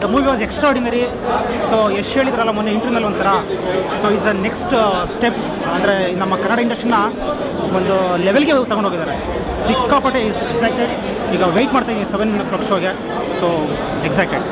The movie was extraordinary so ಎಷ್ಟು ಹೇಳಿದ್ರಲ್ಲ ಮೊನ್ನೆ ಇಂಟರ್ವ್ಯೂನಲ್ಲಿ ಒಂಥರ. So is a next step ಅಂದರೆ ನಮ್ಮ ಕನ್ನಡ ಇಂಡಸ್ಟ್ರಿನ ಒಂದು ಲೆವೆಲ್ಗೆ ತಗೊಂಡೋಗಿದ್ದಾರೆ ಸಿಕ್ಕಾಪಟ್ಟೆ ಇಸ್ ಎಕ್ಸೈಟೆಡ್ ಈಗ ವೆಯ್ಟ್ ಮಾಡ್ತಾ ಇದ್ದೀನಿ ಸೆವೆನ್ ಕ್ಲಾಕ್ ಶೋಗೆ ಸೊ ಎಕ್ಸೈಟೆಡ್